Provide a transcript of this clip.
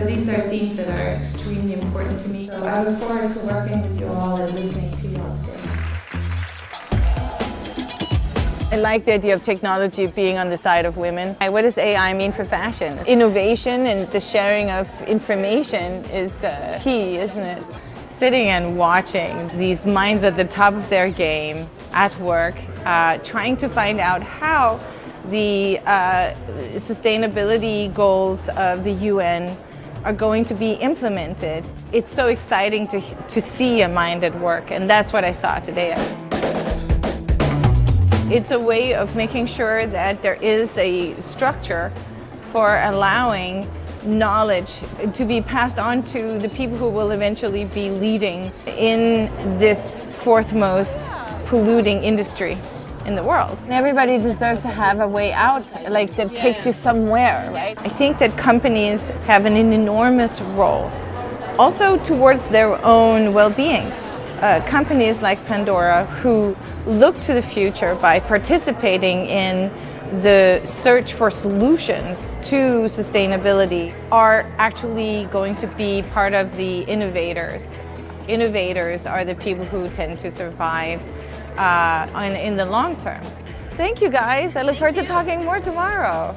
So these are themes that are extremely important to me. So I look forward to working with you all and listening to you all today. I like the idea of technology being on the side of women. What does AI mean for fashion? Innovation and the sharing of information is uh, key, isn't it? Sitting and watching these minds at the top of their game at work, uh, trying to find out how the uh, sustainability goals of the UN are going to be implemented. It's so exciting to, to see a mind at work and that's what I saw today. It's a way of making sure that there is a structure for allowing knowledge to be passed on to the people who will eventually be leading in this fourth most polluting industry in the world. Everybody deserves to have a way out, like that takes you somewhere, right? I think that companies have an enormous role, also towards their own well-being uh, companies like Pandora who look to the future by participating in the search for solutions to sustainability are actually going to be part of the innovators. Innovators are the people who tend to survive uh, in, in the long term. Thank you guys. I look forward to talking more tomorrow.